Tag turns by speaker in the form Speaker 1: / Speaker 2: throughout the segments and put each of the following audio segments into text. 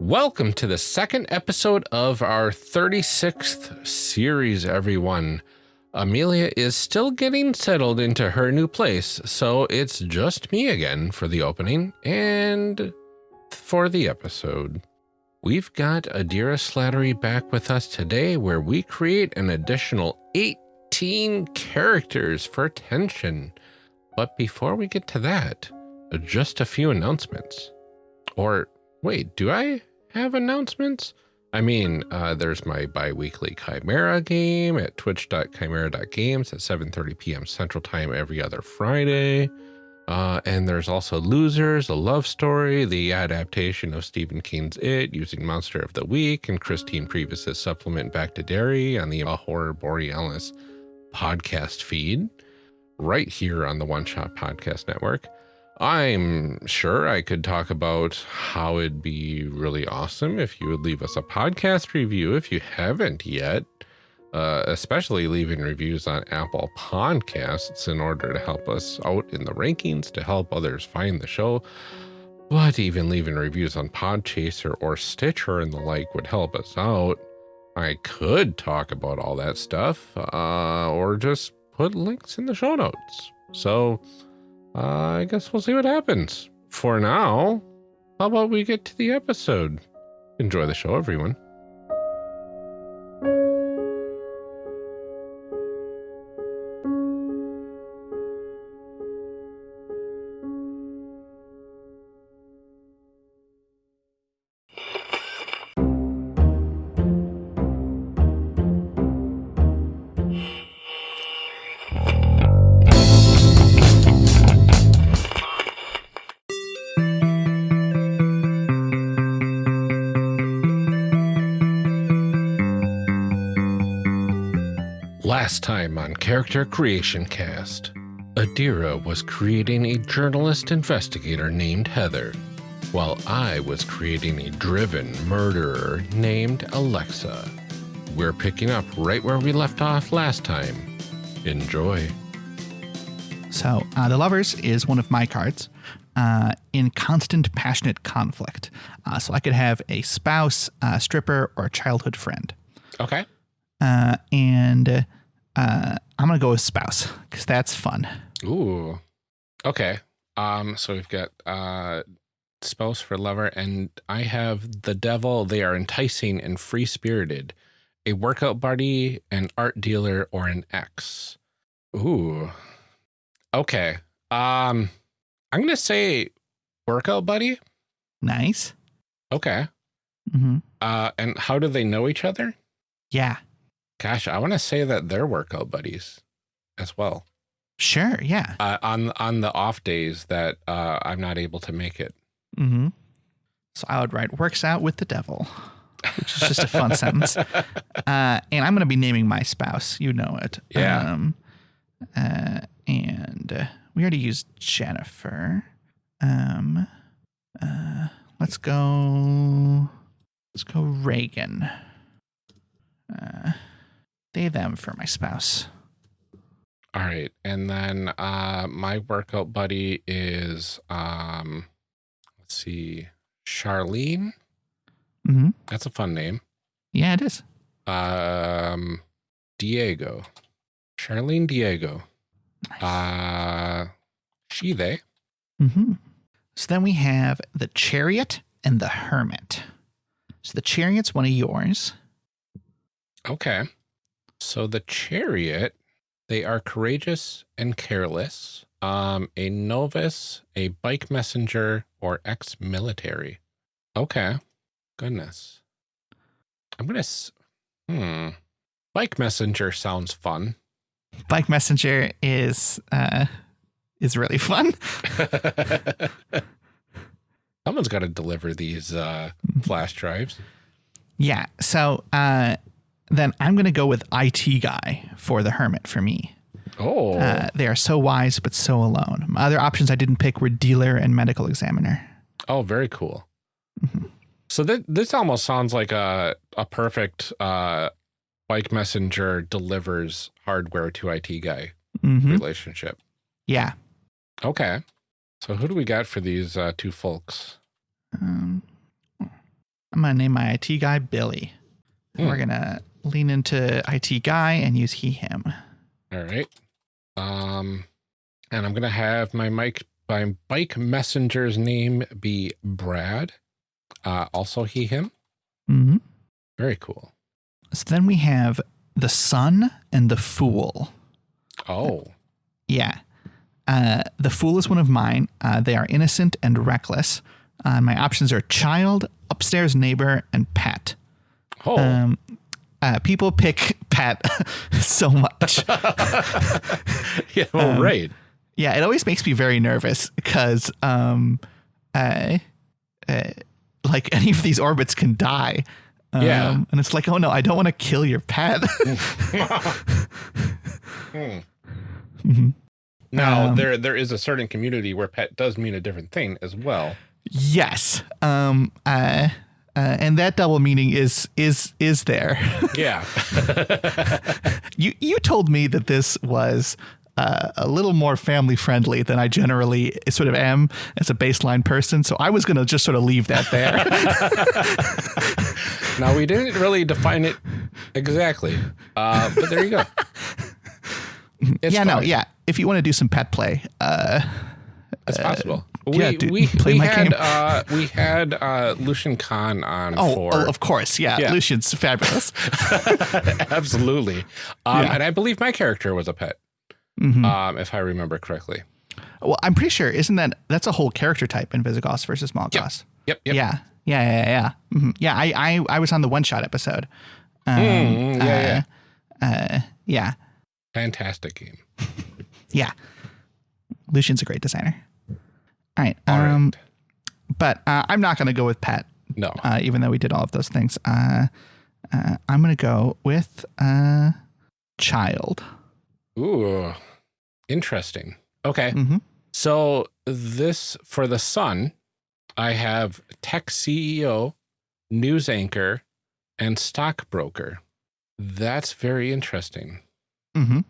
Speaker 1: Welcome to the second episode of our 36th series, everyone. Amelia is still getting settled into her new place, so it's just me again for the opening and for the episode. We've got Adira Slattery back with us today, where we create an additional 18 characters for tension. But before we get to that, just a few announcements. Or wait, do I have announcements? I mean, uh, there's my bi-weekly Chimera game at twitch.chimera.games at 7.30 p.m. Central Time every other Friday. Uh, and there's also Losers, a love story, the adaptation of Stephen King's It using Monster of the Week, and Christine Previs's supplement Back to Derry on the Horror Borealis podcast feed, right here on the One Shot Podcast Network. I'm sure I could talk about how it'd be really awesome if you would leave us a podcast review if you haven't yet, uh, especially leaving reviews on Apple Podcasts in order to help us out in the rankings to help others find the show. But even leaving reviews on Podchaser or Stitcher and the like would help us out. I could talk about all that stuff uh, or just put links in the show notes. So, uh, I guess we'll see what happens. For now, how about we get to the episode? Enjoy the show, everyone. Last time on Character Creation Cast, Adira was creating a journalist investigator named Heather, while I was creating a driven murderer named Alexa. We're picking up right where we left off last time. Enjoy.
Speaker 2: So, uh, the Lovers is one of my cards uh, in constant passionate conflict. Uh, so, I could have a spouse, a stripper, or a childhood friend.
Speaker 1: Okay.
Speaker 2: Uh, and uh, I'm going to go with spouse because that's fun.
Speaker 1: Ooh. Okay. Um, so we've got uh spouse for lover, and I have the devil. They are enticing and free spirited, a workout buddy, an art dealer, or an ex. Ooh. Okay. Um, I'm gonna say workout buddy.
Speaker 2: Nice.
Speaker 1: Okay.
Speaker 2: hmm
Speaker 1: Uh, and how do they know each other?
Speaker 2: Yeah.
Speaker 1: Gosh, I want to say that they're workout buddies as well.
Speaker 2: Sure. Yeah.
Speaker 1: Uh, on on the off days that uh, I'm not able to make it.
Speaker 2: hmm So I would write works out with the devil, which is just a fun sentence. Uh, and I'm going to be naming my spouse. You know it.
Speaker 1: Yeah.
Speaker 2: Um, uh, and uh, we already used Jennifer. Um, uh, let's go. Let's go Reagan. They them for my spouse.
Speaker 1: All right. And then uh my workout buddy is um let's see, Charlene.
Speaker 2: hmm
Speaker 1: That's a fun name.
Speaker 2: Yeah, it is.
Speaker 1: Um Diego. Charlene Diego.
Speaker 2: Nice.
Speaker 1: Uh she they.
Speaker 2: Mm-hmm. So then we have the chariot and the hermit. So the chariot's one of yours.
Speaker 1: Okay. So the chariot, they are courageous and careless. Um, a novice, a bike messenger, or ex-military. Okay. Goodness. I'm gonna. s- Hmm. Bike messenger sounds fun.
Speaker 2: Bike messenger is uh is really fun.
Speaker 1: Someone's got to deliver these uh, flash drives.
Speaker 2: Yeah. So uh then I'm gonna go with IT guy for the hermit for me.
Speaker 1: Oh,
Speaker 2: Uh, they are so wise but so alone. My other options I didn't pick were dealer and medical examiner.
Speaker 1: oh, very cool.
Speaker 2: Mhm.
Speaker 1: So th- this almost sounds like a a perfect uh, bike messenger delivers hardware to IT guy
Speaker 2: hmm
Speaker 1: relationship.
Speaker 2: Yeah.
Speaker 1: Okay. So who do we got for these uh, two folks?
Speaker 2: Um, I'm gonna name my IT guy Billy. And We're gonna lean into IT guy and use he him.
Speaker 1: All right. Um, and I'm gonna have my mic my bike messenger's name be Brad. Uh, also he him.
Speaker 2: Mm-hmm.
Speaker 1: Very cool.
Speaker 2: So then we have the sun and the fool.
Speaker 1: Oh,
Speaker 2: Yeah. Uh, the fool is one of mine. Uh, they are innocent and reckless. Uh, my options are child, upstairs neighbor, and pet.
Speaker 1: oh,
Speaker 2: Um, uh, people pick pet so much.
Speaker 1: yeah. Oh,
Speaker 2: um,
Speaker 1: right.
Speaker 2: Yeah, it always makes me very nervous because, um, uh, uh, like any of these orbits can die. Um,
Speaker 1: Yeah.
Speaker 2: and it's like, oh no, I don't want to kill your pet.
Speaker 1: Hmm. Now
Speaker 2: Um,
Speaker 1: there there is a certain community where pet does mean a different thing as well.
Speaker 2: yes. Um. Uh. Uh, and that double meaning is is is there.
Speaker 1: Yeah.
Speaker 2: you you told me that this was uh, a little more family friendly than I generally sort of am as a baseline person. So I was going to just sort of leave that there.
Speaker 1: now we didn't really define it exactly, uh, but there you go. It's
Speaker 2: yeah, no, yeah. If you want to do some pet play, uh,
Speaker 1: It's possible. We
Speaker 2: yeah, dude,
Speaker 1: we,
Speaker 2: play
Speaker 1: we
Speaker 2: my
Speaker 1: had
Speaker 2: game.
Speaker 1: uh, we had uh, Lucian Kahn on
Speaker 2: oh,
Speaker 1: for
Speaker 2: oh, of course, yeah,
Speaker 1: Yeah.
Speaker 2: Lucian's fabulous.
Speaker 1: absolutely, um,
Speaker 2: Yeah.
Speaker 1: and I believe my character was a pet,
Speaker 2: Mhm.
Speaker 1: um, if I remember correctly.
Speaker 2: well, I'm pretty sure isn't that that's a whole character type in Visigoths versus Mallgoths?
Speaker 1: Yep, yep.
Speaker 2: Yeah, yeah, yeah, yeah. Mhm. Yeah, I, I I was on the one shot episode. Um,
Speaker 1: Mm, yeah,
Speaker 2: uh, uh, yeah,
Speaker 1: Fantastic game.
Speaker 2: yeah. Lucian's a great designer. All right.
Speaker 1: All right.
Speaker 2: um, But uh, I'm not going to go with pet,
Speaker 1: No.
Speaker 2: uh, even though we did all of those things. Uh, uh, I'm going to go with uh, child.
Speaker 1: Ooh, interesting. Okay.
Speaker 2: hmm
Speaker 1: So this for the Sun, I have tech CEO, news anchor, and stockbroker. That's very interesting.
Speaker 2: hmm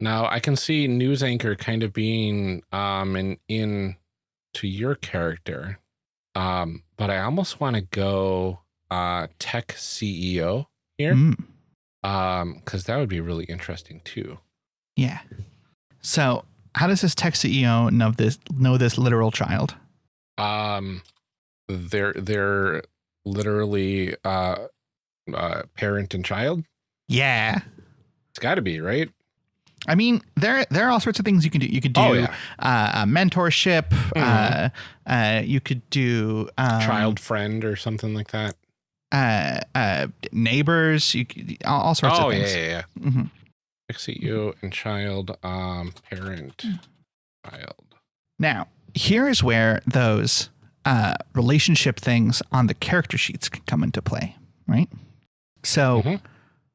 Speaker 1: Now I can see news anchor kind of being um in in to your character. Um, but I almost want to go uh tech CEO here.
Speaker 2: Mm,
Speaker 1: Um, because that would be really interesting too.
Speaker 2: yeah. So, how does this tech CEO know this know this literal child?
Speaker 1: Um they're they're literally uh uh parent and child.
Speaker 2: Yeah.
Speaker 1: It's gotta be, right?
Speaker 2: I mean, there there are all sorts of things you can do. You could do
Speaker 1: Oh, yeah.
Speaker 2: uh, a mentorship. Uh, uh, you could do um,
Speaker 1: child friend or something like that.
Speaker 2: uh, uh, neighbors. You all, all sorts
Speaker 1: Oh
Speaker 2: of
Speaker 1: yeah,
Speaker 2: things.
Speaker 1: yeah, yeah.
Speaker 2: hmm
Speaker 1: CEO and child, um, parent, child.
Speaker 2: Now, here is where those uh, relationship things on the character sheets can come into play, right? So
Speaker 1: Mhm.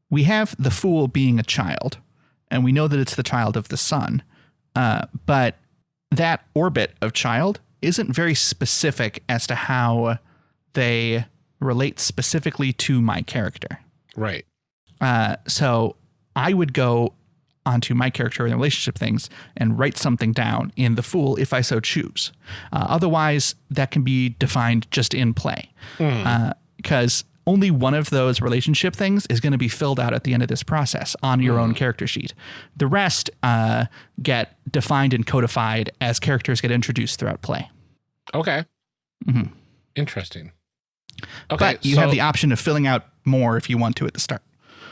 Speaker 2: we have the fool being a child, and we know that it's the child of the sun, uh, but that orbit of child isn't very specific as to how they relate specifically to my character.
Speaker 1: Right.
Speaker 2: Uh, so I would go onto my character and relationship things and write something down in the fool if I so choose. Uh, otherwise, that can be defined just in play because only one of those relationship things is going to be filled out at the end of this process on your own character sheet. The rest uh, get defined and codified as characters get introduced throughout play.
Speaker 1: Okay.
Speaker 2: Mhm.
Speaker 1: Interesting. Okay.
Speaker 2: but you
Speaker 1: so,
Speaker 2: have the option of filling out more if you want to at the start.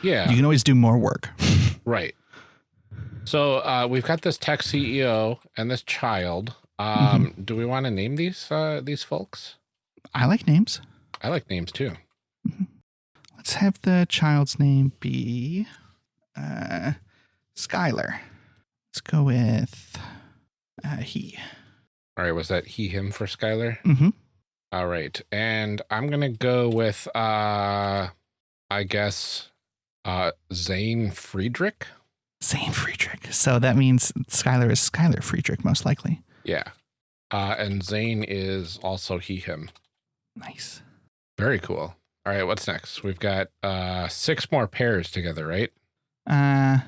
Speaker 1: yeah.
Speaker 2: You can always do more work.
Speaker 1: Right. So uh, we've got this tech CEO and this child. Um,
Speaker 2: Mm-hmm.
Speaker 1: Do we want to name these uh, these folks?
Speaker 2: I like names.
Speaker 1: I like names too.
Speaker 2: Let's have the child's name be uh, Skylar. Let's go with uh, he.
Speaker 1: All right. Was that he him for Skylar?
Speaker 2: Mm-hmm.
Speaker 1: All right. And I'm gonna go with uh, I guess uh, Zane Friedrich.
Speaker 2: Zane Friedrich. So that means Skylar is Skylar Friedrich, most likely.
Speaker 1: Yeah. Uh, and Zane is also he him.
Speaker 2: Nice.
Speaker 1: Very cool. All right, what's next? We've got uh six more pairs together, right?
Speaker 2: Uh,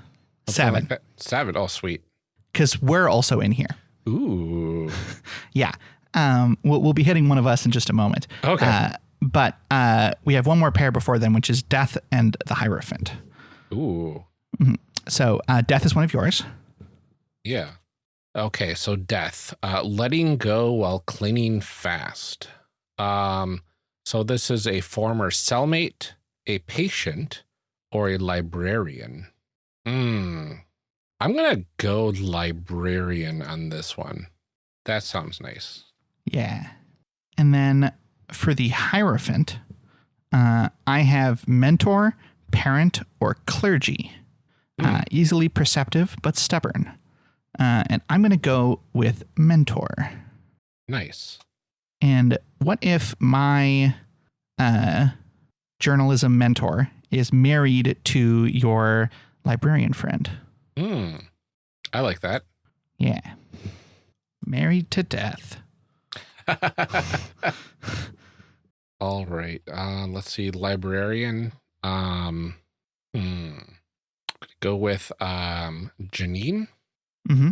Speaker 1: Something
Speaker 2: seven.
Speaker 1: like that. Seven. Oh, sweet.
Speaker 2: Because we're also in here.
Speaker 1: Ooh.
Speaker 2: Yeah. Um, we'll, we'll be hitting one of us in just a moment.
Speaker 1: Okay.
Speaker 2: Uh, but uh, we have one more pair before then, which is Death and the Hierophant.
Speaker 1: Ooh.
Speaker 2: So uh, Death is one of yours.
Speaker 1: Yeah. Okay, so death. Uh, letting go while clinging fast. Um, so this is a former cellmate, a patient, or a librarian. Hmm. I'm gonna go librarian on this one. That sounds nice.
Speaker 2: Yeah. And then for the Hierophant, uh, I have mentor, parent, or clergy. Uh, easily perceptive, but stubborn. Uh, and I'm going to go with mentor.
Speaker 1: Nice.
Speaker 2: And what if my uh, journalism mentor is married to your librarian friend?
Speaker 1: Hmm. I like that.
Speaker 2: Yeah. Married to death.
Speaker 1: All right. Uh, let's see. Librarian. Um, hmm. Go with um Janine.
Speaker 2: hmm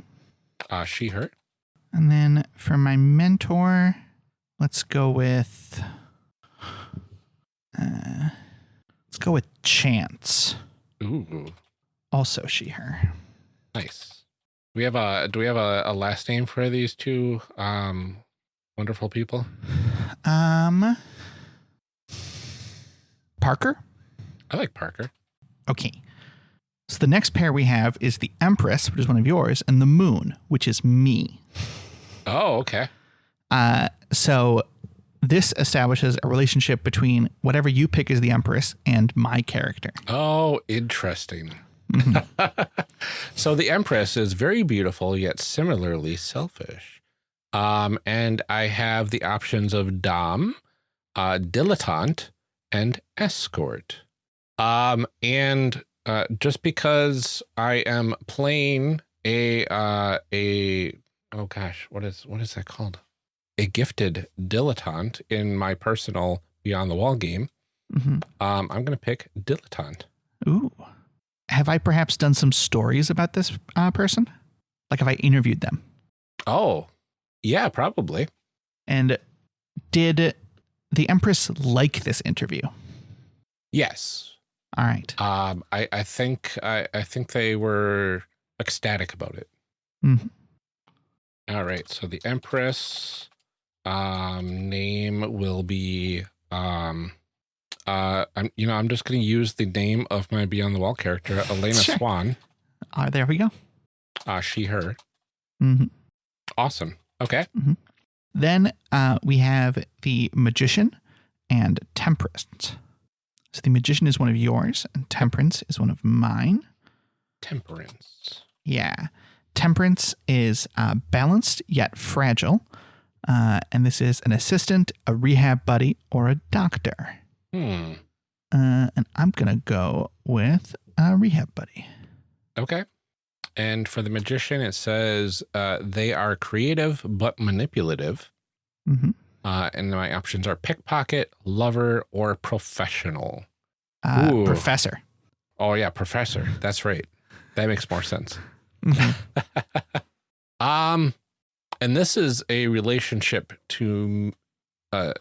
Speaker 1: Uh, she her.
Speaker 2: And then for my mentor, let's go with. Uh, let's go with Chance.
Speaker 1: Ooh,
Speaker 2: Also she, her.
Speaker 1: nice. We have a. Do we have a, a last name for these two um wonderful people?
Speaker 2: Um, Parker?
Speaker 1: I like Parker.
Speaker 2: Okay. So the next pair we have is the Empress, which is one of yours, and the Moon, which is me.
Speaker 1: Oh, okay.
Speaker 2: Uh, so this establishes a relationship between whatever you pick as the Empress and my character.
Speaker 1: Oh, interesting. so the Empress is very beautiful, yet similarly selfish. Um, and I have the options of Dom, uh, Dilettante, and Escort. Um, and uh, just because I am playing a uh, a oh gosh, what is what is that called? A gifted dilettante in my personal Beyond the Wall game.
Speaker 2: hmm
Speaker 1: Um, I'm gonna pick dilettante.
Speaker 2: Ooh. Have I perhaps done some stories about this uh, person? Like, have I interviewed them?
Speaker 1: Oh, yeah, probably.
Speaker 2: And did the Empress like this interview?
Speaker 1: Yes.
Speaker 2: All right.
Speaker 1: Um, I, I think I, I think they were ecstatic about it.
Speaker 2: Mhm.
Speaker 1: All right. So the Empress um name will be um uh I'm you know, I'm just gonna use the name of my Beyond the Wall character, Elena
Speaker 2: Sure.
Speaker 1: Swan.
Speaker 2: Uh, there we go.
Speaker 1: Uh she her.
Speaker 2: Mm -hmm.
Speaker 1: Awesome. Okay.
Speaker 2: Then uh, we have the Magician and Temperance. So the Magician is one of yours, and Temperance is one of mine.
Speaker 1: Temperance.
Speaker 2: Yeah. Temperance is uh, balanced yet fragile. Uh, and this is an assistant, a rehab buddy, or a doctor.
Speaker 1: Hmm.
Speaker 2: Uh, and I'm going to go with a rehab buddy.
Speaker 1: Okay. And for the magician, it says uh, they are creative but manipulative.
Speaker 2: Mm -hmm.
Speaker 1: Uh, and my options are pickpocket, lover, or professional.
Speaker 2: Uh, professor.
Speaker 1: Oh yeah, professor. That's right. That makes more sense.
Speaker 2: Mhm.
Speaker 1: Um, and this is a relationship to, uh,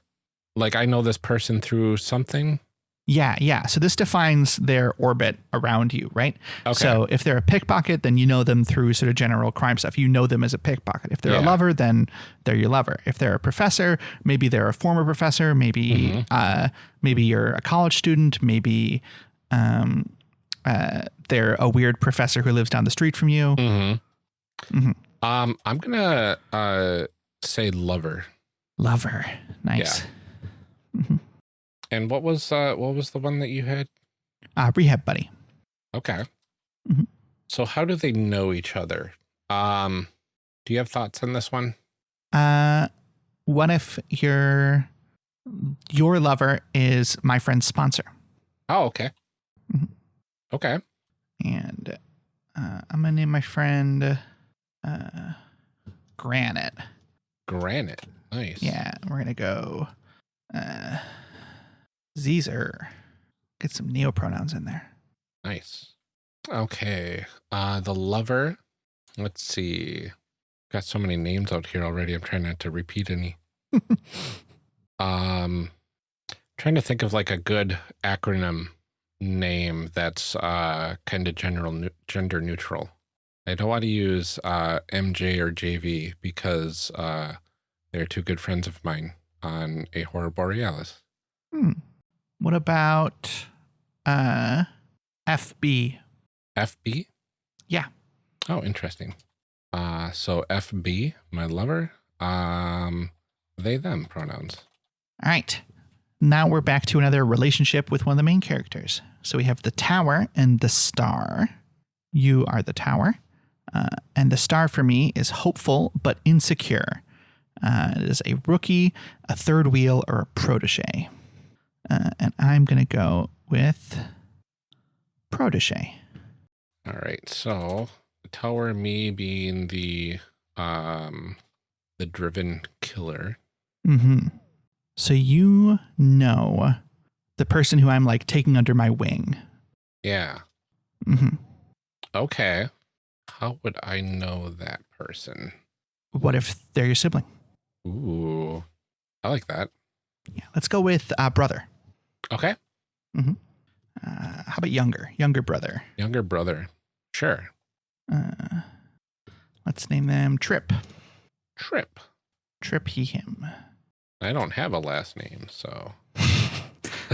Speaker 1: like I know this person through something.
Speaker 2: Yeah, yeah. So this defines their orbit around you, right?
Speaker 1: Okay.
Speaker 2: So if they're a pickpocket, then you know them through sort of general crime stuff. You know them as a pickpocket. If they're a lover, then they're your lover. If they're a professor, maybe they're a former professor. Maybe
Speaker 1: Mhm.
Speaker 2: uh, maybe you're a college student. Maybe um, uh, they're a weird professor who lives down the street from you.
Speaker 1: Mm-hmm.
Speaker 2: Mhm.
Speaker 1: Um, I'm gonna uh say lover.
Speaker 2: Lover, nice.
Speaker 1: And what was uh what was the one that you had?
Speaker 2: Uh, rehab buddy.
Speaker 1: Okay.
Speaker 2: Mhm.
Speaker 1: So how do they know each other? Um, do you have thoughts on this one?
Speaker 2: Uh, what if your your lover is my friend's sponsor?
Speaker 1: Oh, okay.
Speaker 2: Mhm.
Speaker 1: Okay.
Speaker 2: And uh, I'm gonna name my friend uh, Granite.
Speaker 1: Granite. Nice.
Speaker 2: Yeah, we're gonna go uh, Caesar. Get some neopronouns in there.
Speaker 1: Nice. Okay. Uh the lover. Let's see. Got so many names out here already. I'm trying not to repeat any. um trying to think of like a good acronym name that's uh, kind of general gender neutral. I don't want to use uh, MJ or JV because uh, they're two good friends of mine on a horror borealis.
Speaker 2: Hmm. What about uh, FB?
Speaker 1: FB?
Speaker 2: Yeah.
Speaker 1: Oh, interesting. Uh, so FB, my lover, um, they them pronouns.
Speaker 2: All right. Now we're back to another relationship with one of the main characters. So we have the tower and the star. You are the tower. Uh, and the star for me is hopeful but insecure. Uh, it is a rookie, a third wheel, or a protege. Uh, and I'm going to go with protege.
Speaker 1: All right. So tower, me being the um the driven killer.
Speaker 2: Mm-hmm. So you know the person who I'm like taking under my wing.
Speaker 1: Yeah.
Speaker 2: Mm-hmm.
Speaker 1: Okay. How would I know that person?
Speaker 2: What if they're your sibling?
Speaker 1: Ooh. I like that.
Speaker 2: Yeah, let's go with uh, brother.
Speaker 1: Okay. Mm-hmm.
Speaker 2: Uh, how about younger? Younger brother.
Speaker 1: Younger brother. Sure.
Speaker 2: Uh, let's name them Trip.
Speaker 1: Trip.
Speaker 2: Trip, he, him.
Speaker 1: I don't have a last name, so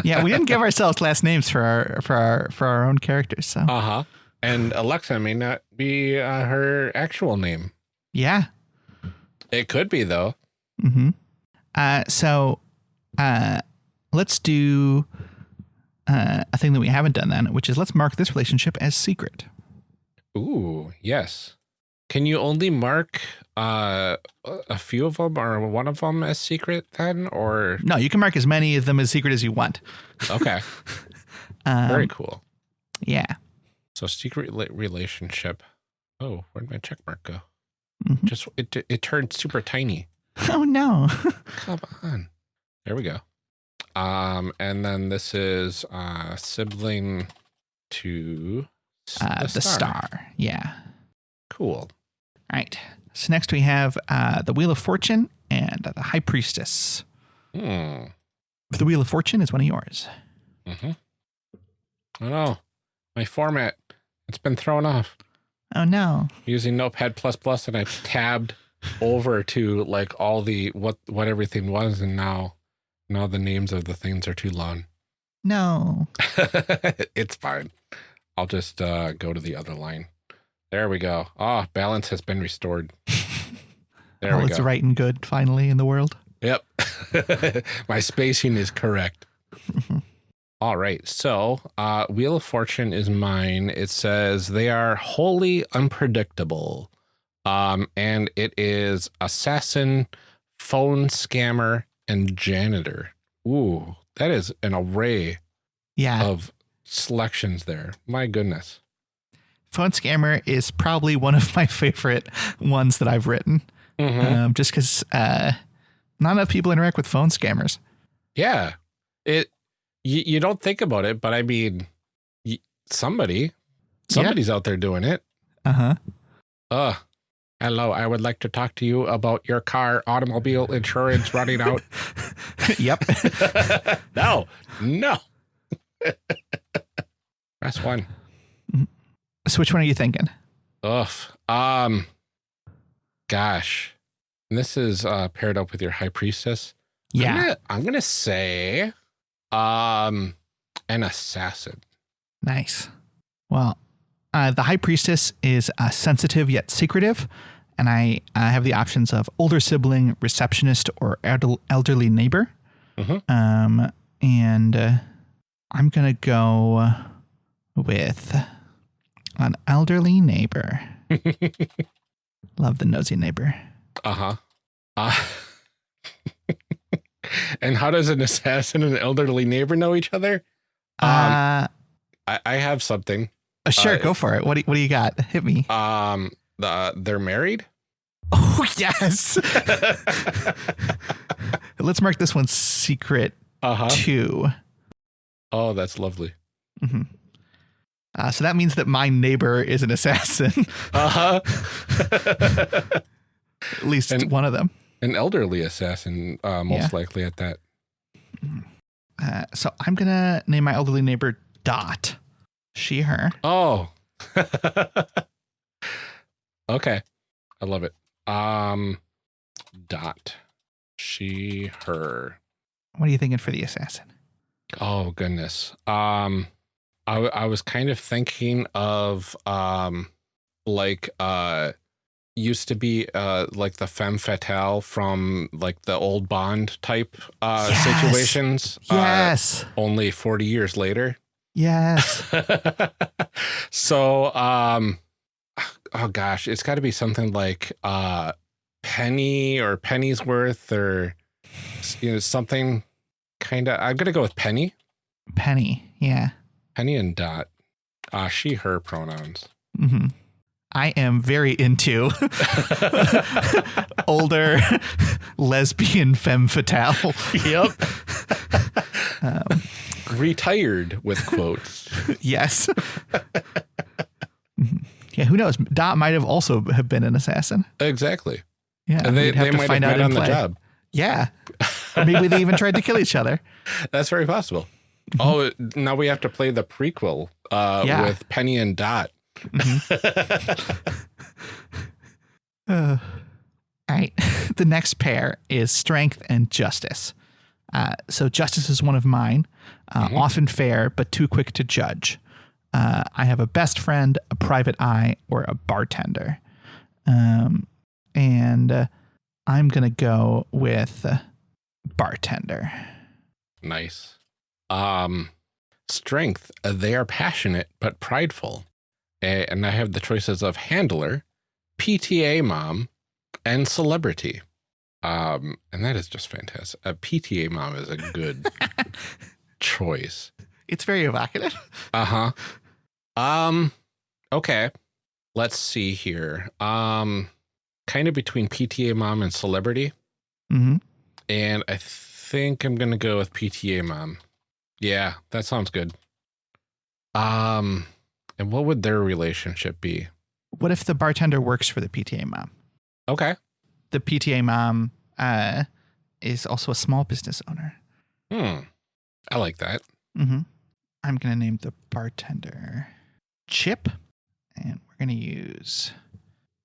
Speaker 2: Yeah, we didn't give ourselves last names for our for our for our own characters. So
Speaker 1: uh-huh. And Alexa may not be uh, her actual name.
Speaker 2: yeah.
Speaker 1: It could be though.
Speaker 2: hmm Uh, so uh, let's do uh, a thing that we haven't done then, which is let's mark this relationship as secret.
Speaker 1: Ooh, yes. Can you only mark uh, a few of them or one of them as secret then? Or,
Speaker 2: No, you can mark as many of them as secret as you want.
Speaker 1: okay,
Speaker 2: Um,
Speaker 1: very cool.
Speaker 2: Yeah.
Speaker 1: So, secret relationship. Oh, where'd my check mark go?
Speaker 2: Mhm.
Speaker 1: Just, it, it turned super tiny.
Speaker 2: Oh no.
Speaker 1: Come on. There we go. Um, and then this is uh sibling to
Speaker 2: Uh, the, star. Yeah.
Speaker 1: Cool.
Speaker 2: All right. So next we have uh, the Wheel of Fortune and the High Priestess.
Speaker 1: Hmm.
Speaker 2: The Wheel of Fortune is one of yours.
Speaker 1: Mm-hmm. Oh know. My format. It's been thrown off.
Speaker 2: Oh no.
Speaker 1: Using Notepad plus plus and I tabbed over to like all the what what everything was and now now the names of the things are too long.
Speaker 2: No.
Speaker 1: it's fine. I'll just uh go to the other line. There we go. Ah, balance has been restored. There
Speaker 2: All
Speaker 1: we
Speaker 2: it's right and good finally in the world.
Speaker 1: Yep. My spacing is correct. All right. So, uh, Wheel of Fortune is mine. It says they are wholly unpredictable. Um, and it is assassin, phone scammer, and janitor. Ooh, that is an array
Speaker 2: Yeah.
Speaker 1: of selections there. My goodness.
Speaker 2: Phone Scammer is probably one of my favorite ones that I've written.
Speaker 1: Mhm.
Speaker 2: Um, just because uh, not enough people interact with phone scammers.
Speaker 1: Yeah. It you, you don't think about it, but I mean somebody somebody's out there doing it.
Speaker 2: Uh huh.
Speaker 1: Uh hello, I would like to talk to you about your car automobile insurance running out.
Speaker 2: yep.
Speaker 1: no. No. Press one.
Speaker 2: so which one are you thinking?
Speaker 1: Ugh. Um gosh. And this is uh paired up with your high priestess. I'm
Speaker 2: Yeah.
Speaker 1: gonna, I'm gonna say um an assassin.
Speaker 2: Nice. Well, uh, the High Priestess is uh, sensitive yet secretive, and I uh, have the options of older sibling, receptionist, or elder- elderly neighbor.
Speaker 1: Mhm.
Speaker 2: Um, and uh, I'm gonna go with an elderly neighbor. Love the nosy neighbor.
Speaker 1: Uh-huh. Uh And how does an assassin and an elderly neighbor know each other? Um,
Speaker 2: uh,
Speaker 1: I, I have something.
Speaker 2: uh, sure,
Speaker 1: uh,
Speaker 2: go for it. What do, what do you got? Hit me.
Speaker 1: Um, the they're married.
Speaker 2: Oh yes. Let's mark this one secret
Speaker 1: Uh huh.
Speaker 2: two.
Speaker 1: Oh, that's lovely.
Speaker 2: hmm Uh, so that means that my neighbor is an assassin,
Speaker 1: Uh huh.
Speaker 2: at least
Speaker 1: And-
Speaker 2: one of them.
Speaker 1: An elderly assassin, uh, most
Speaker 2: Yeah.
Speaker 1: likely at that.
Speaker 2: Uh, So I'm gonna name my elderly neighbor Dot. She, her.
Speaker 1: Oh. okay. I love it. Um dot. She her.
Speaker 2: What are you thinking for the assassin?
Speaker 1: Oh goodness. Um I I was kind of thinking of um like uh used to be uh like the femme fatale from like the old Bond type uh
Speaker 2: Yes.
Speaker 1: situations.
Speaker 2: Yes.
Speaker 1: Uh, only 40 years later.
Speaker 2: yes.
Speaker 1: so um oh gosh, it's got to be something like uh Penny or Penny's worth or you know something kind of I'm going to go with Penny.
Speaker 2: Penny. Yeah.
Speaker 1: Penny and Dot. Uh she her pronouns.
Speaker 2: hmm I am very into older lesbian femme fatale.
Speaker 1: yep.
Speaker 2: Um,
Speaker 1: Retired with quotes.
Speaker 2: yes. Mhm. yeah. Who knows? Dot might have also have been an assassin.
Speaker 1: exactly.
Speaker 2: Yeah.
Speaker 1: And they,
Speaker 2: have
Speaker 1: they
Speaker 2: to
Speaker 1: might have
Speaker 2: find out
Speaker 1: met
Speaker 2: in
Speaker 1: on the
Speaker 2: play.
Speaker 1: job.
Speaker 2: Yeah. Or maybe they even tried to kill each other.
Speaker 1: That's very possible. Oh, now we have to play the prequel uh,
Speaker 2: Yeah.
Speaker 1: with Penny and Dot.
Speaker 2: Uh, all right. the next pair is strength and justice. Uh, so justice is one of mine, uh, often fair but too quick to judge. Uh, I have a best friend, a private eye, or a bartender. Um, and uh, I'm gonna go with uh, bartender.
Speaker 1: Nice. Um, strength. uh, They are passionate but prideful, and I have the choices of handler, PTA mom, and celebrity. Um, and that is just fantastic. A PTA mom is a good choice.
Speaker 2: It's very evocative.
Speaker 1: Uh huh. Um. Okay. Let's see here. Um. Kind of between PTA mom and celebrity, Mm
Speaker 2: -hmm.
Speaker 1: and I think I'm gonna go with PTA mom. Yeah, that sounds good. Um. And what would their relationship be?
Speaker 2: What if the bartender works for the PTA mom?
Speaker 1: Okay.
Speaker 2: The PTA mom uh, is also a small business owner.
Speaker 1: Hmm. I like that.
Speaker 2: Mm-hmm. I'm gonna name the bartender Chip, and we're gonna use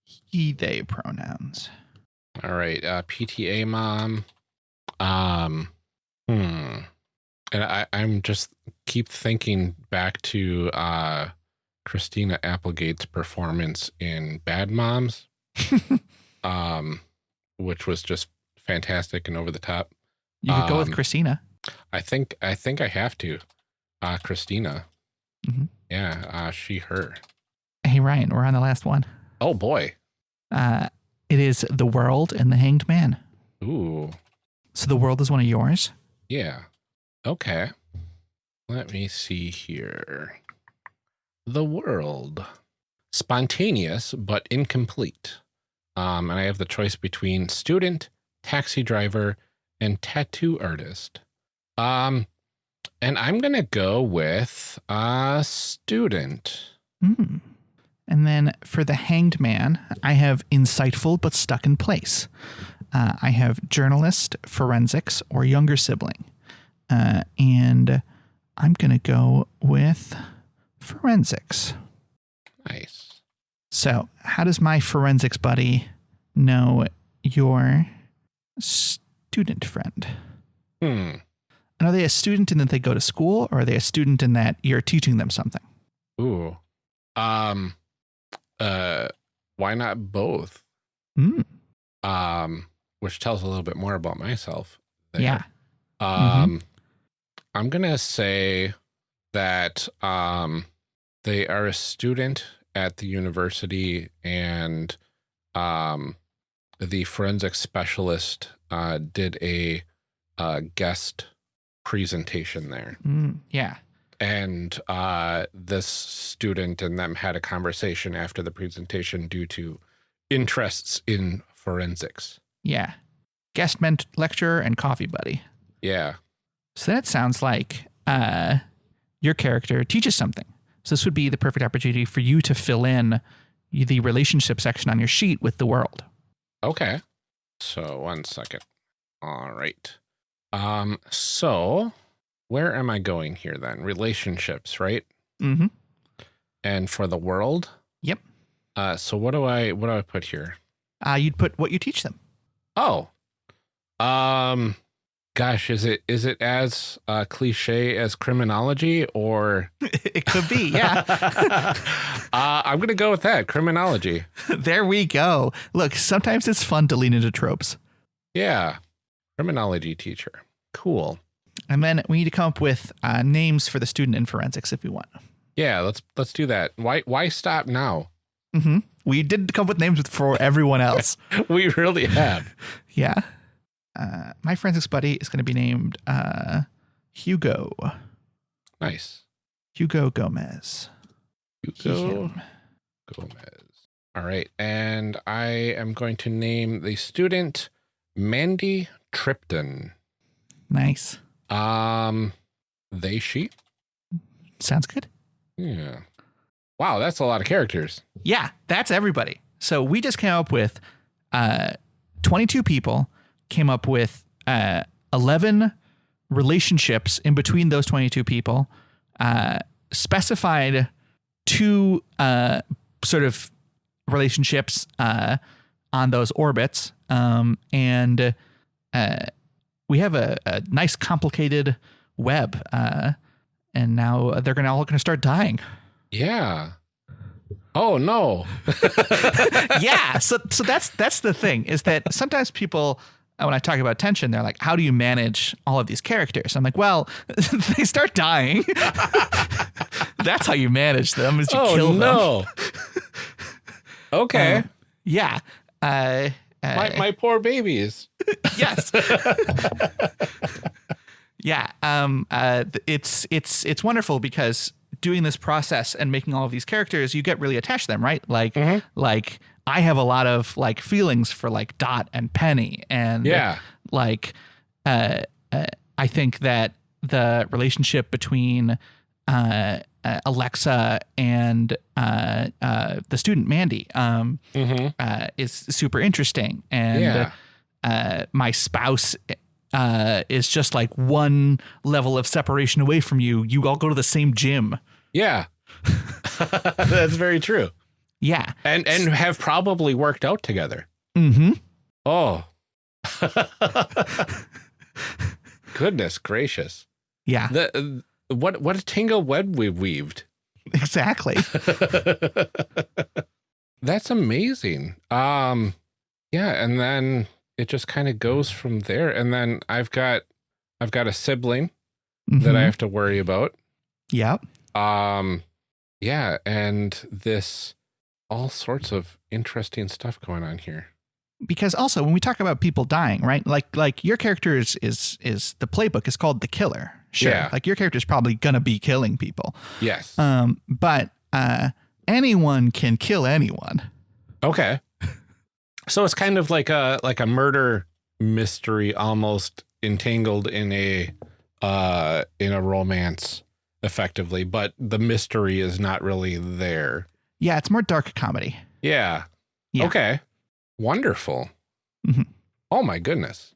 Speaker 2: he/they pronouns.
Speaker 1: All right. Uh, PTA mom. Um. Hmm. And I, I'm just keep thinking back to uh, Christina Applegate's performance in Bad Moms, um, which was just fantastic and over the top.
Speaker 2: You could go with
Speaker 1: Um,
Speaker 2: Christina.
Speaker 1: I think I think I have to. Uh, Christina.
Speaker 2: Mhm.
Speaker 1: Yeah. Uh, she her.
Speaker 2: Hey Ryan, we're on the last one.
Speaker 1: Oh boy.
Speaker 2: Uh, it is the world and the hanged man.
Speaker 1: Ooh.
Speaker 2: So the world is one of yours.
Speaker 1: Yeah. Okay. Let me see here. The world. Spontaneous but incomplete. Um, and I have the choice between student, taxi driver, and tattoo artist. Um, and I'm gonna go with a student.
Speaker 2: Hmm. And then for the hanged man, I have insightful but stuck in place. Uh, I have journalist, forensics, or younger sibling. Uh, and I'm going to go with forensics.
Speaker 1: Nice.
Speaker 2: So, how does my forensics buddy know your student friend?
Speaker 1: Hmm.
Speaker 2: And are they a student in that they go to school, or are they a student in that you're teaching them something?
Speaker 1: Ooh. Um. Uh. Why not both?
Speaker 2: Hmm.
Speaker 1: um, which tells a little bit more about myself. there.
Speaker 2: Yeah.
Speaker 1: Um, I'm gonna say that um, they are a student at the university, and um, the forensic specialist uh, did a uh, guest presentation there,
Speaker 2: Mm, yeah.
Speaker 1: and uh, this student and them had a conversation after the presentation due to interests in forensics.
Speaker 2: Yeah. Guest ment- lecturer and coffee buddy.
Speaker 1: Yeah.
Speaker 2: So that sounds like uh, your character teaches something. So this would be the perfect opportunity for you to fill in the relationship section on your sheet with the world.
Speaker 1: Okay. So one second. All right. Um, so where am I going here then? Relationships, right?
Speaker 2: Mm-hmm.
Speaker 1: And for the world.
Speaker 2: Yep.
Speaker 1: Uh, so what do I what do I put here?
Speaker 2: Uh, you'd put what you teach them.
Speaker 1: Oh, um, gosh, is it is it as uh, cliche as criminology or?
Speaker 2: it could be, yeah.
Speaker 1: uh, I'm gonna go with that criminology.
Speaker 2: there we go. Look, sometimes it's fun to lean into tropes.
Speaker 1: Yeah, criminology teacher. Cool.
Speaker 2: And then we need to come up with uh, names for the student in forensics if we want.
Speaker 1: Yeah, let's let's do that. Why why stop now?
Speaker 2: Mm-hmm. We did come up with names for everyone else.
Speaker 1: we really have.
Speaker 2: yeah. Uh, my forensics buddy is going to be named uh, Hugo.
Speaker 1: Nice.
Speaker 2: Hugo Gomez.
Speaker 1: Hugo. Gomez. All right. And I am going to name the student Mandy Tripton.
Speaker 2: Nice.
Speaker 1: Um, they, she.
Speaker 2: Sounds good.
Speaker 1: Yeah. Wow, that's a lot of characters.
Speaker 2: Yeah, that's everybody. So we just came up with uh, 22 people, came up with uh, 11 relationships in between those 22 people, uh, specified two uh, sort of relationships uh, on those orbits, um, and uh, we have a, a, nice complicated web. and now they're gonna all gonna start dying.
Speaker 1: Yeah. Oh no.
Speaker 2: yeah. So so that's that's the thing is that sometimes people uh, when I talk about tension, they're like, "How do you manage all of these characters?" I'm like, "Well, they start dying. that's how you manage them. Is you
Speaker 1: oh,
Speaker 2: kill them."
Speaker 1: no. okay.
Speaker 2: Um, yeah. Uh, uh,
Speaker 1: my my poor babies.
Speaker 2: yes. yeah. Um. Uh. It's it's it's wonderful because doing this process and making all of these characters, you get really attached to them, right? Like, mm-hmm. like I have a lot of like feelings for like Dot and Penny, and
Speaker 1: yeah,
Speaker 2: like, uh, uh I think that the relationship between uh, uh, Alexa and uh, uh, the student Mandy um, mm-hmm. uh, is super interesting, and
Speaker 1: yeah.
Speaker 2: uh, my spouse uh, is just like one level of separation away from you. You all go to the same gym.
Speaker 1: Yeah. That's very true.
Speaker 2: Yeah.
Speaker 1: And and have probably worked out together.
Speaker 2: Mm-hmm.
Speaker 1: Oh. Goodness gracious.
Speaker 2: Yeah.
Speaker 1: The what what a tangle web we've weaved.
Speaker 2: Exactly.
Speaker 1: That's amazing. Um yeah, and then it just kind of goes from there. And then I've got I've got a sibling mm-hmm. that I mm-hmm. have to worry about.
Speaker 2: Yep.
Speaker 1: Um, yeah, and this all sorts of interesting stuff going on here.
Speaker 2: Because also when we talk about people dying, right? Like like your character is is is the playbook is called the killer. Sure.
Speaker 1: Yeah.
Speaker 2: Like your character is probably gonna be killing people.
Speaker 1: Yes.
Speaker 2: Um, but uh anyone can kill anyone.
Speaker 1: Okay. so it's kind of like a like a murder mystery almost entangled in a uh in a romance effectively, but the mystery is not really there.
Speaker 2: Yeah, it's more dark comedy.
Speaker 1: Yeah. yeah. Okay. Wonderful.
Speaker 2: Mm-hmm.
Speaker 1: Oh my goodness.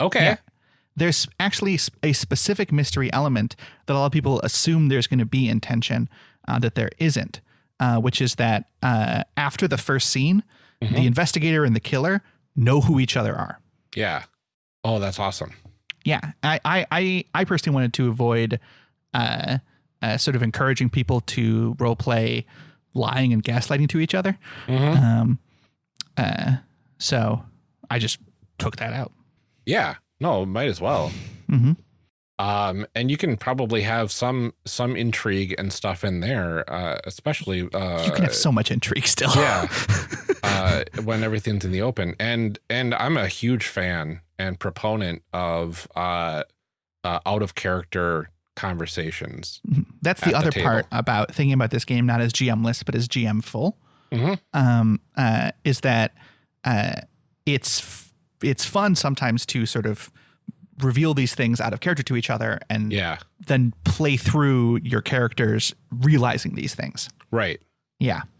Speaker 1: Okay. Yeah.
Speaker 2: There's actually a specific mystery element that a lot of people assume there's going to be intention uh, that there isn't, uh, which is that uh, after the first scene, mm-hmm. the investigator and the killer know who each other are.
Speaker 1: Yeah. Oh, that's awesome.
Speaker 2: Yeah. I, I, I, I personally wanted to avoid uh, uh, sort of encouraging people to role play lying and gaslighting to each other.
Speaker 1: Mm-hmm.
Speaker 2: Um, uh, so I just took that out.
Speaker 1: Yeah, no, might as well.
Speaker 2: Mm-hmm.
Speaker 1: Um, and you can probably have some some intrigue and stuff in there, uh, especially. Uh,
Speaker 2: you can have so much intrigue still.
Speaker 1: yeah, uh, when everything's in the open, and and I'm a huge fan and proponent of uh, uh, out of character conversations.
Speaker 2: That's the other the part about thinking about this game not as GMless but as GM full.
Speaker 1: Mm-hmm.
Speaker 2: Um, uh, is that uh, it's f- it's fun sometimes to sort of reveal these things out of character to each other and
Speaker 1: yeah.
Speaker 2: then play through your characters realizing these things.
Speaker 1: Right.
Speaker 2: Yeah.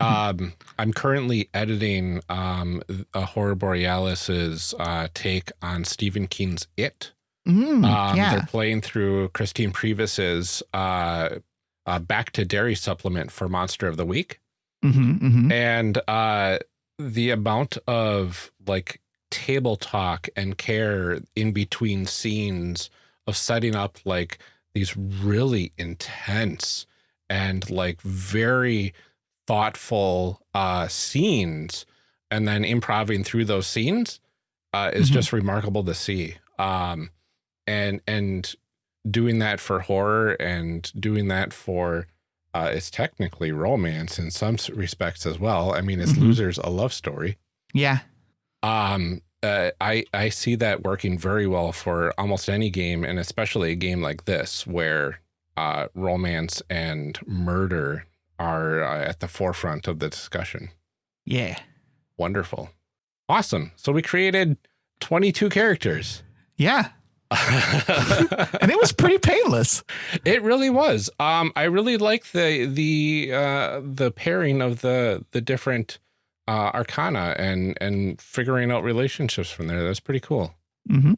Speaker 1: Um, I'm currently editing um, a Horror Borealis's uh, take on Stephen King's It
Speaker 2: Mm,
Speaker 1: Um,
Speaker 2: yeah.
Speaker 1: They're playing through Christine Previs's uh, uh, Back to Derry supplement for Monster of the Week.
Speaker 2: hmm hmm
Speaker 1: And uh, the amount of like table talk and care in between scenes of setting up like these really intense and like very thoughtful uh, scenes and then improving through those scenes uh, is
Speaker 2: Mhm.
Speaker 1: just remarkable to see. Um, and and doing that for horror and doing that for uh, it's technically romance in some respects as well. I mean, it's
Speaker 2: Mhm.
Speaker 1: losers a love story.
Speaker 2: Yeah.
Speaker 1: Um, uh, I I see that working very well for almost any game, and especially a game like this where uh, romance and murder are uh, at the forefront of the discussion.
Speaker 2: Yeah.
Speaker 1: Wonderful, awesome. So we created twenty two characters.
Speaker 2: Yeah. And it was pretty painless.
Speaker 1: It really was. Um, I really like the the uh, the pairing of the the different uh, arcana and and figuring out relationships from there. That's pretty cool.
Speaker 2: hmm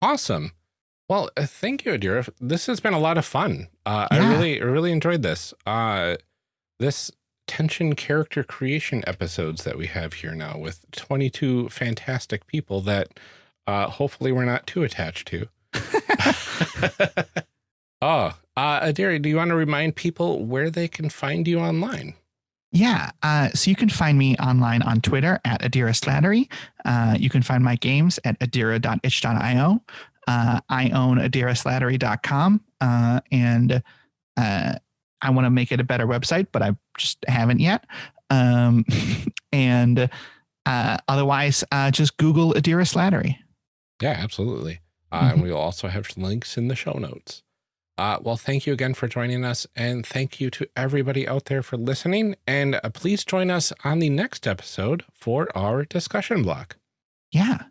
Speaker 1: Awesome. Well, uh, thank you, Adira. This has been a lot of fun. Uh, I really really enjoyed this. Uh, this tension character creation episodes that we have here now with 22 fantastic people that uh, hopefully we're not too attached to. oh, uh, Adira, do you want to remind people where they can find you online?
Speaker 2: Yeah. Uh, so you can find me online on Twitter at Adira Slattery. Uh, you can find my games at adira.itch.io. Uh, I own adiraslattery.com. Uh, and uh, I want to make it a better website, but I just haven't yet. Um, and uh, otherwise, uh, just Google Adira Slattery.
Speaker 1: Yeah, absolutely. Uh,
Speaker 2: Mhm.
Speaker 1: And we'll also have links in the show notes. Uh, well, thank you again for joining us. And thank you to everybody out there for listening. And uh, please join us on the next episode for our discussion block.
Speaker 2: Yeah.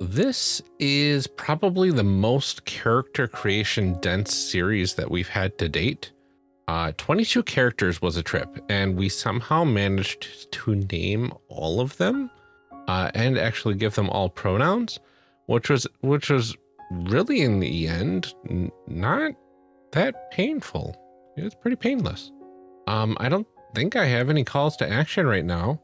Speaker 1: This is probably the most character creation dense series that we've had to date. Uh, 22 characters was a trip, and we somehow managed to name all of them uh, and actually give them all pronouns, which was which was really in the end not that painful. It was pretty painless. Um, I don't think I have any calls to action right now.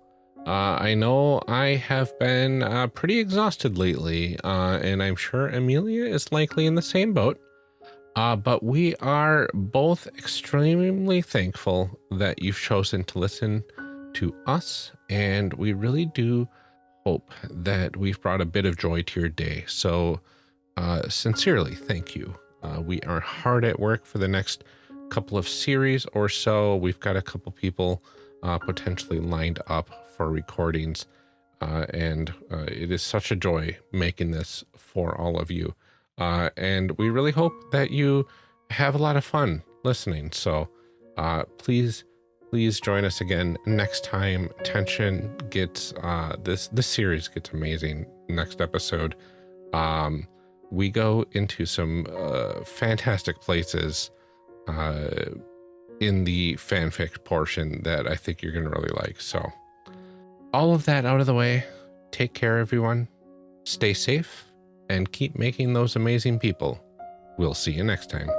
Speaker 1: Uh, I know I have been uh, pretty exhausted lately, uh, and I'm sure Amelia is likely in the same boat. Uh, but we are both extremely thankful that you've chosen to listen to us, and we really do hope that we've brought a bit of joy to your day. So, uh, sincerely, thank you. Uh, we are hard at work for the next couple of series or so. We've got a couple people uh, potentially lined up for recordings. Uh, and uh, it is such a joy making this for all of you. Uh, and we really hope that you have a lot of fun listening. So uh, please, please join us again next time. Tension gets uh, this this series gets amazing. Next episode, um, we go into some uh, fantastic places uh, in the fanfic portion that I think you're to really like. So, all of that out of the way, take care, everyone. Stay safe and keep making those amazing people. We'll see you next time.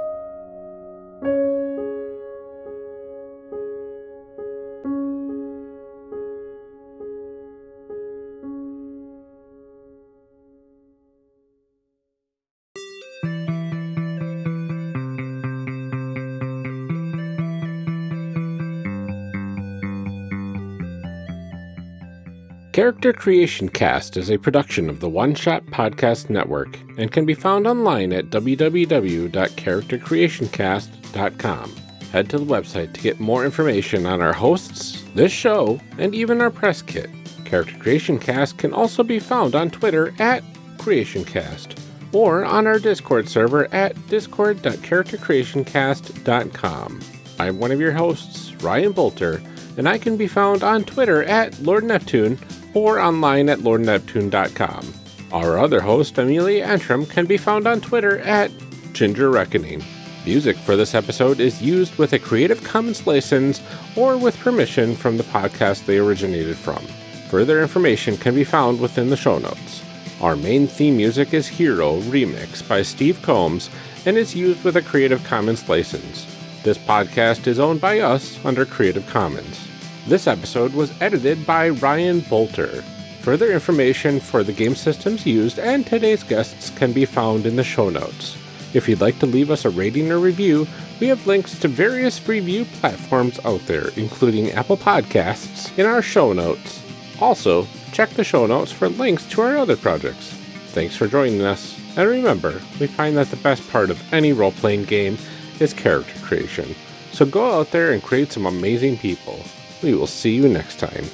Speaker 1: Character Creation Cast is a production of the One Shot Podcast Network and can be found online at www.charactercreationcast.com. Head to the website to get more information on our hosts, this show, and even our press kit. Character Creation Cast can also be found on Twitter at CreationCast or on our Discord server at discord.charactercreationcast.com. I'm one of your hosts, Ryan Boelter, and I can be found on Twitter at Lord Neptune or online at lordneptune.com. Our other host, Amelia Antrim, can be found on Twitter at Ginger Reckoning. Music for this episode is used with a Creative Commons license or with permission from the podcast they originated from. Further information can be found within the show notes. Our main theme music is Hero Remix by Steve Combs and is used with a Creative Commons license. This podcast is owned by us under Creative Commons. This episode was edited by Ryan Boelter. Further information for the game systems used and today's guests can be found in the show notes. If you'd like to leave us a rating or review, we have links to various review platforms out there, including Apple Podcasts, in our show notes. Also, check the show notes for links to our other projects. Thanks for joining us, and remember, we find that the best part of any role playing game is character creation. So go out there and create some amazing people. We will see you next time.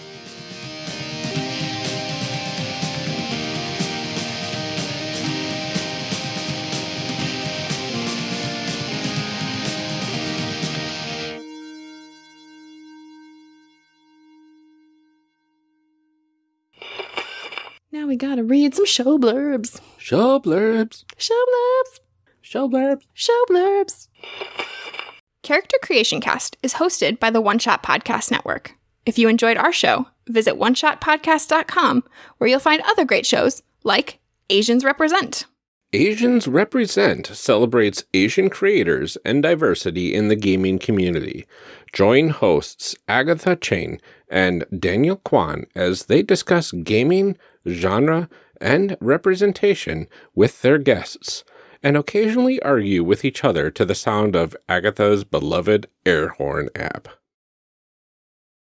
Speaker 3: Now we gotta read some show blurbs.
Speaker 1: Show blurbs.
Speaker 3: Show blurbs.
Speaker 1: Show blurbs.
Speaker 3: Show blurbs. Character Creation Cast is hosted by the One Shot Podcast Network. If you enjoyed our show, visit oneshotpodcast.com where you'll find other great shows like Asians Represent.
Speaker 1: Asians Represent celebrates Asian creators and diversity in the gaming community. Join hosts Agatha Cheng and Daniel Kwan as they discuss gaming, genre, and representation with their guests, and occasionally argue with each other to the sound of Agatha's beloved air horn app.